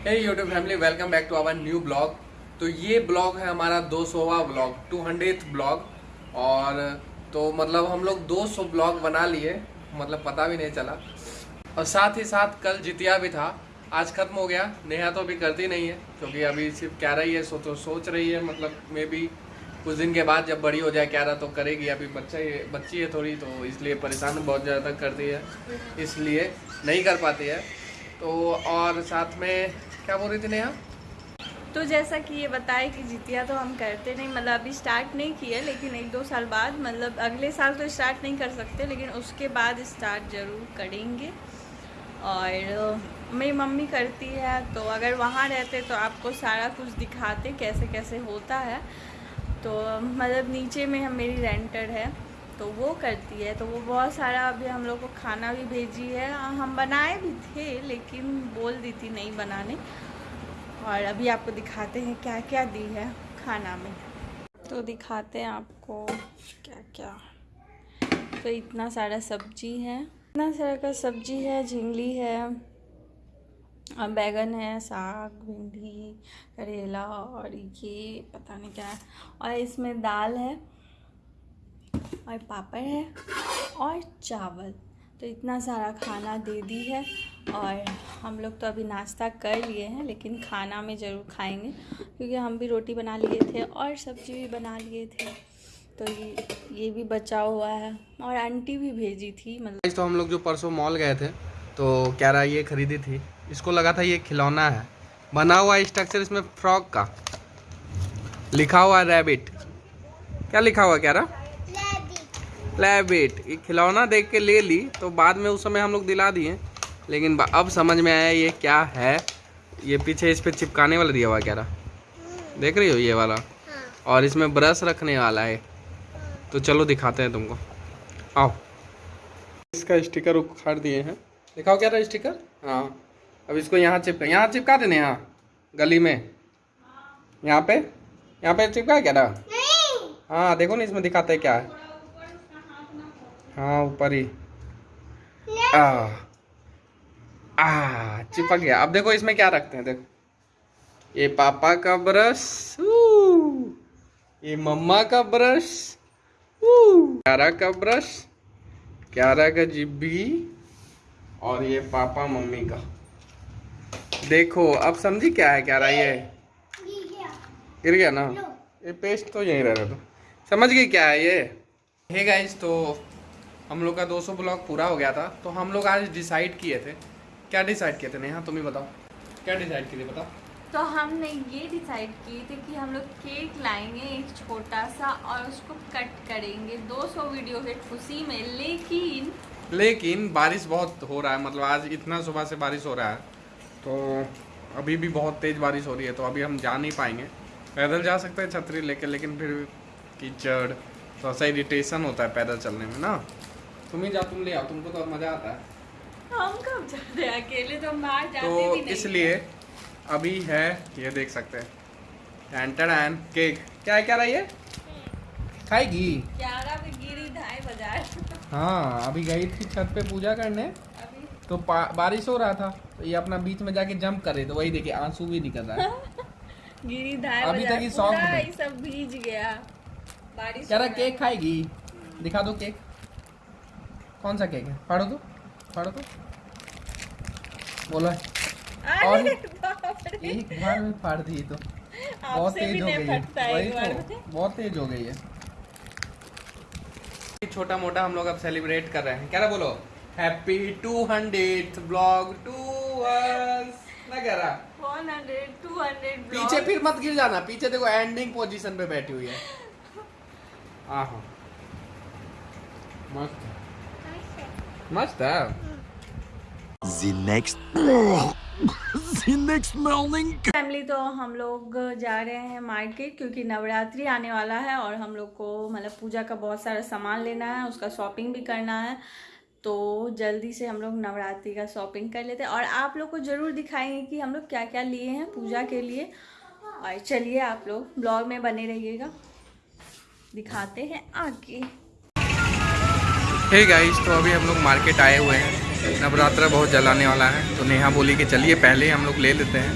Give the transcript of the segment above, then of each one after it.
Hey YouTube family welcome back to our new blog तो ये blog है हमारा 200वां ब्लॉग 200th ब्लॉग और तो मतलब हम लोग 200 ब्लॉग बना लिए मतलब पता भी नहीं चला। और साथ ही साथ कल जितिया भी था। आज खत्म हो गया, नेहा तो अभी करती नहीं है, क्योंकि अभी सिर्फ़ कह रही है, सो तो सोच रही है मतलब मे भी कुछ दिन के बाद जब बड़ी हो जाए कह रहा तो करेगी। अभी बच्चा ही, बच्ची है थोड़ी तो इसलिए परेशान बहुत ज़्यादा करती है, इसलिए नहीं कर पाती है। तो और साथ में क्या बोल रही थी नेहा? तो जैसा कि ये बताए कि जितिया तो हम करते नहीं मतलब अभी स्टार्ट नहीं किए, लेकिन एक दो साल बाद मतलब अगले साल तो स्टार्ट नहीं कर सकते, लेकिन उसके बाद स्टार्ट ज़रूर करेंगे। और मेरी मम्मी करती है तो अगर वहाँ रहते तो आपको सारा कुछ दिखाते कैसे कैसे होता है। तो मतलब नीचे में हम मेरी रेंटर है। तो वो करती है। तो वो बहुत सारा अभी हम लोग को खाना भी भेजी है। हम बनाए भी थे, लेकिन बोल दी थी नहीं बनाने। और अभी आपको दिखाते हैं क्या क्या दी है खाना में। तो दिखाते हैं आपको क्या क्या तो इतना सारा सब्ज़ी है। इतना सारा का सब्ज़ी है, झिंगली है और बैगन है, साग, भिंडी, करेला और ये पता नहीं क्या है। और इसमें दाल है। और पापड़ है और चावल। तो इतना सारा खाना दे दी है और हम लोग तो अभी नाश्ता कर लिए हैं, लेकिन खाना में ज़रूर खाएँगे, क्योंकि हम भी रोटी बना लिए थे और सब्ज़ी भी बना लिए थे। तो ये ये भी बचा हुआ है और आंटी भी भेजी थी मतलब तो हम लोग जो परसों मॉल गए थे तो क्या रहा ये खरीदी थी। इसको लगा था ये खिलौना है। बना हुआ स्ट्रक्चर इसमें फ्रॉक का। लिखा हुआ रैबिट क्या लिखा हुआ क्या रहा लैबिट ये खिलौना देख के ले ली तो बाद में उस समय हम लोग दिला दिए। लेकिन अब समझ में आया ये क्या है। ये पीछे इस पर चिपकाने वाला दिया हुआ क्या रहा? देख रही हो ये वाला? और इसमें ब्रश रखने वाला है। तो चलो दिखाते हैं तुमको। आओ। इसका स्टिकर उखाड़ दिए हैं। दिखाओ क्या था स्टिकर? हाँ। अब इसको यहाँ चिपका यहाँ चिपका देने यहाँ गली में। यहाँ पे? यहाँ पे चिपका क्या रहा? हाँ देखो ना इसमें दिखाते हैं क्या है। हाँ ऊपर ही। आ आ चिपक गया। अब देखो इसमें क्या रखते हैं देखो। ये पापा का ब्रश ये मम्मा का ब्रश क्यारा का ब्रश क्यारा का जिब्बी और ये पापा मम्मी का। देखो अब समझी क्या है क्या रहा ये? गिर गया ना? ये पेस्ट तो यहीं रह रहा था समझ गई क्या है ये? हे गाइस तो हम लोग का 200 ब्लॉक पूरा हो गया था तो हम लोग आज डिसाइड किए थे। क्या डिसाइड किए थे? नेहा तुम ही बताओ। क्या डिसाइड किए थे बताओ। तो हमने ये डिसाइड किए थे कि हम लोग केक लाएँगे एक छोटा सा और उसको कट करेंगे। 200 वीडियो के खुशी में लेकिन लेकिन बारिश बहुत हो रहा है मतलब आज इतना सुबह से बारिश हो रहा है तो अभी भी बहुत तेज़ बारिश हो रही है तो अभी हम जा नहीं पाएँगे। पैदल जा सकते हैं छतरी लेके लेकिन फिर कीचड़ तो सा इरिटेशन होता है पैदल चलने में ना। तुम ही जा तुम ले आओ तुमको तो मज़ा आता है। हम कब जाते हैं? अकेले तो हम बाहर जाते तो भी नहीं। इसलिए अभी है ये देख सकते हैं। एंटर केक क्या है क्या रहा ये खाएगी गिरी बाज़ार। हाँ अभी गई थी छत पे पूजा करने। अभी। तो बारिश हो रहा था तो ये अपना बीच में जाके जंप करे तो वही देखिए आँसू भी निकल रहा है। गिरी अभी तक ही सॉफ्ट है। ये सब भीज गया। बारिश रहा केक खाएगी। दिखा दो केक कौन सा केक है? फाड़ो तो फाड़ो तो। बोलो और एक बार में फाड़ दी तो। बहुत तेज हो गई है। वही तो बहुत तेज हो गई है। छोटा मोटा हम लोग अब सेलिब्रेट कर रहे हैं। क्या बोलो? हैप्पी टू हंड्रेड ब्लॉग टू ना कह रहा। 100 200 पीछे फिर मत गिर जाना। पीछे देखो एंडिंग पोजीशन पे बैठी हुई है। आहो। मस्त। मस्त है The next The next morning. Family तो हम लोग जा रहे हैं मार्केट क्योंकि नवरात्रि आने वाला है और हम लोग को मतलब पूजा का बहुत सारा सामान लेना है उसका शॉपिंग भी करना है। तो जल्दी से हम लोग नवरात्रि का शॉपिंग कर लेते हैं। और आप लोग को ज़रूर दिखाएँगे कि हम लोग क्या क्या लिए हैं पूजा के लिए। और चलिए आप लोग ब्लॉग में बने रहिएगा। दिखाते हैं आगे। हे गाइस तो अभी हम लोग मार्केट आए हुए हैं। नवरात्रा बहुत जलाने वाला है। तो नेहा बोली कि चलिए पहले ही हम लोग ले लेते हैं।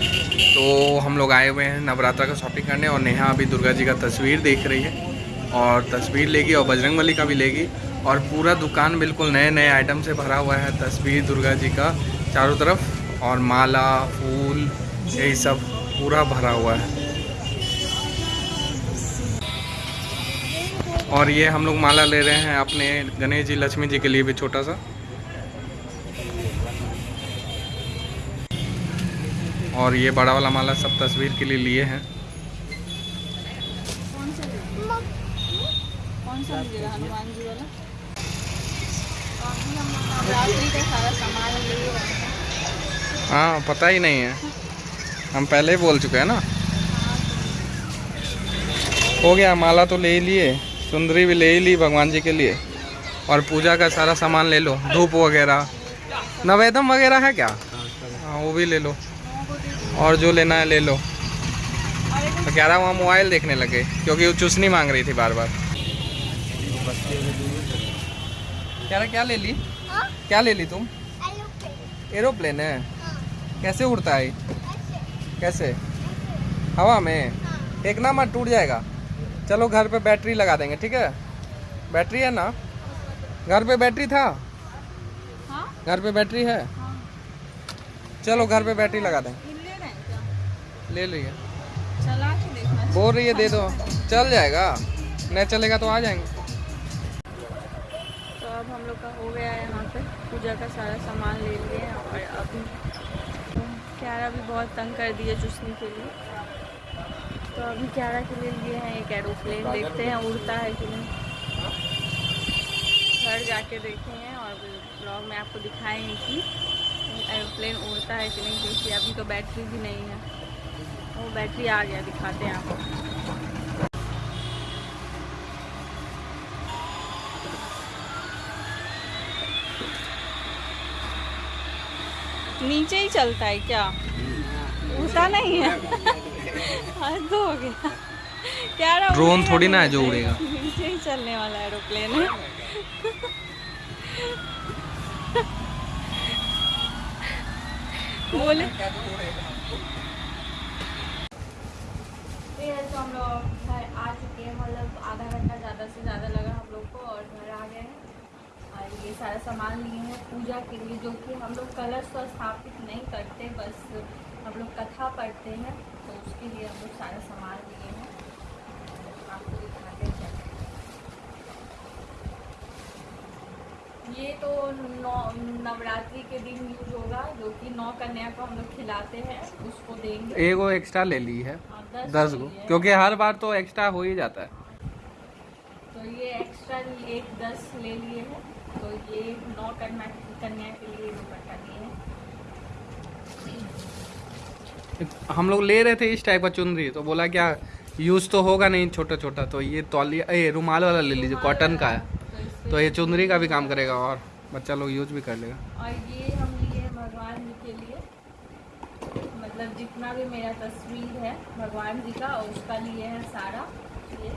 तो हम लोग आए हुए हैं नवरात्रा का शॉपिंग करने और नेहा अभी दुर्गा जी का तस्वीर देख रही है। और तस्वीर लेगी और बजरंग बली का भी लेगी। और पूरा दुकान बिल्कुल नए नए आइटम से भरा हुआ है। तस्वीर दुर्गा जी का चारों तरफ़। और माला, फूल, यही सब पूरा भरा हुआ है। और ये हम लोग माला ले रहे हैं अपने गणेश जी, लक्ष्मी जी के लिए भी छोटा सा। और ये बड़ा वाला माला सब तस्वीर के लिए लिए हैं। हैं, पता ही नहीं है। हम पहले ही बोल चुके हैं ना। हो गया, माला तो ले लिए। सुंदरी भी ले ही ली भगवान जी के लिए। और पूजा का सारा सामान ले लो, धूप वगैरह। नवेदम वगैरह है क्या? हाँ वो भी ले लो। और जो लेना है ले लो। तो कह रहा, वहाँ मोबाइल देखने लगे, क्योंकि वो चुसनी मांग रही थी बार बार रहा, क्या ले ली? क्या ले ली तुम? एरोप्लेन है। कैसे उड़ता है? कैसे? हवा में? एक ना मत टूट जाएगा। चलो घर पे बैटरी लगा देंगे ठीक है? बैटरी है ना? घर पे बैटरी था? हाँ? घर पे बैटरी है? हाँ चलो घर पे बैटरी लगा देंगे ले हैं ले लीजिए बोल रही है दे दो। चल जाएगा। नहीं चलेगा तो आ जाएँगे। तो अब हम लोग का हो गया है यहाँ पे। पूजा का सारा सामान ले लिए और अभी क्यारा भी बहुत तंग कर दिए चुसने के लिए। तो अभी क्यारा के लिए लिए हैं एक एरोप्लेन देखते हैं उड़ता है कि नहीं। घर जाके देखे हैं और ब्लॉग में आपको दिखाएँगे कि एरोप्लेन उड़ता है कि नहीं क्योंकि अभी तो बैटरी भी नहीं है। वो बैटरी आ गया दिखाते हैं आपको। नीचे ही चलता है क्या? उड़ता नहीं है? हो गया। क्या रहा ड्रोन थोड़ी ना है जो उड़ेगा। नीचे ही चलने वाला एरोप्लेन है। बोले। तो हम लोग घर आ चुके हैं मतलब आधा घंटा ज़्यादा से ज़्यादा लगा हम लोग को और घर आ गए हैं। और ये सारा सामान लिए हैं पूजा के लिए जो कि हम लोग कलश तो स्थापित नहीं करते बस हम लोग कथा पढ़ते हैं। तो उसके लिए हम लोग सारे सामान लिए हैं। आपको दिखाते हैं। ये तो नौ नवरात्रि के दिन यूज़ होगा जो कि नौ कन्या को हम लोग खिलाते हैं उसको देंगे। एक वो एक्स्ट्रा ले ली है। हाँ, दस गो। क्योंकि हर बार तो एक्स्ट्रा हो ही जाता है। तो ये एक्स्ट्रा एक दस ले लिए हैं। तो ये नौ कन्या कन्या के लिए दुपट्टा लिए हैं हम लोग ले रहे थे इस टाइप का चुनरी तो बोला क्या यूज़ तो होगा नहीं छोटा छोटा तो ये तौलिया ए रुमाल वाला ले लीजिए कॉटन का है। तो तो ये चुनरी का भी काम करेगा और बच्चा लोग यूज़ भी कर लेगा। और ये हम लिए भगवान जी के लिए। मतलब जितना भी मेरा तस्वीर है भगवान जी का और उसका लिए है सारा ये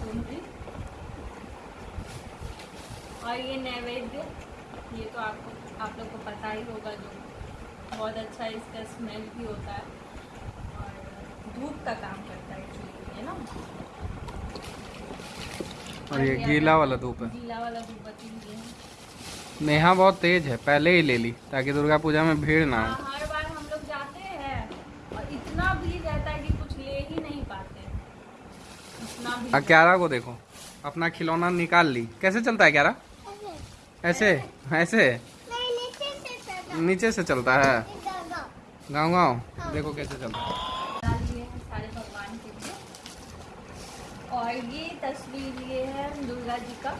चुनरी। और ये नैवेद्य ये तो आपको आप लोग को पता ही होगा जो बहुत अच्छा इसका स्मेल भी होता है। और धूप का काम करता है एक्चुअली है ना? और ये गीला वाला धूप है। गीला वाला धूपबत्ती लिए हैं। नेहा बहुत तेज है पहले ही ले ली ताकि दुर्गा पूजा में भीड़ ना हो। हाँ, हर बार हम लोग जाते हैं और इतना भीड़ रहता है कि कुछ ले ही नहीं पाते। इतना भीड़ अब को देखो अपना खिलौना निकाल ली। कैसे चलता है क्यारा? ऐसे ऐसे? नीचे से चलता है। गाँव गाँव देखो कैसे चलता है। हैं सारे भगवान के लिए और ये तस्वीर ये है दुर्गा जी का।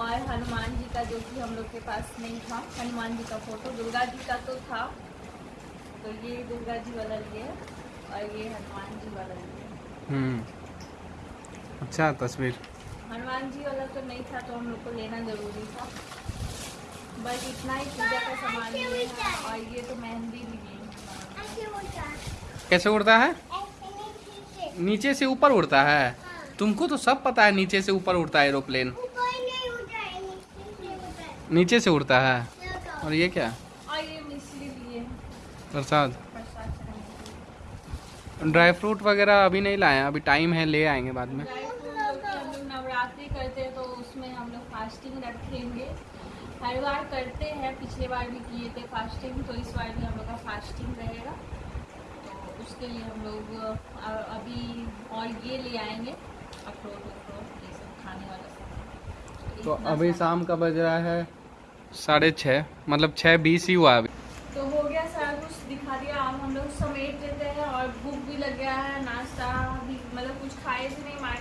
और हनुमान जी का जो कि हम लोग के पास नहीं था। हनुमान जी का फ़ोटो। दुर्गा जी का तो था। तो ये दुर्गा जी वाला लिए और ये हनुमान जी वाला लिए हम्म। अच्छा तस्वीर। हनुमान जी वाला तो नहीं था तो हम लोग को लेना ज़रूरी था। बस इतना ही पूजा का सामान लिए और ये तो मेहंदी भी लिए कैसे उड़ता है? नीचे से। ऊपर उड़ता है? तुमको तो सब पता है नीचे से ऊपर उड़ता है एरोप्लेन। नीचे से उड़ता है। और ये क्या? है और ये मिश्री लिए हैं। प्रसाद। ड्राई फ्रूट वगैरह अभी नहीं लाए हैं अभी टाइम है ले आएँगे बाद में। नवरात्रि करते हैं तो उसमें हम लोग फास्टिंग रखेंगे। हर बार करते हैं पिछले बार भी किए थे फास्टिंग तो इस बार भी हम लोग का फास्टिंग रहेगा। तो उसके लिए हम लोग अभी और ये ले आएँगे अखरोट वखरोट ये सब खाने वाला सब। तो अभी शाम का बज रहा है साढ़े छः मतलब छः बीस ही हुआ अभी। तो हो गया सारा कुछ दिखा दिया अब हम लोग समेट देते हैं और भूख भी लग गया है नाश्ता भी मतलब कुछ खाए थे नहीं मार्केट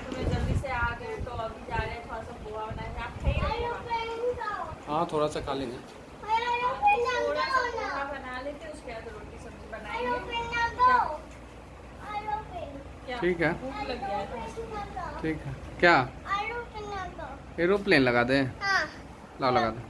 हाँ थोड़ा सा खा लेंगे। ठीक है। ठीक है। क्या? एरोप्लेन लगा दे। ला लगा दे।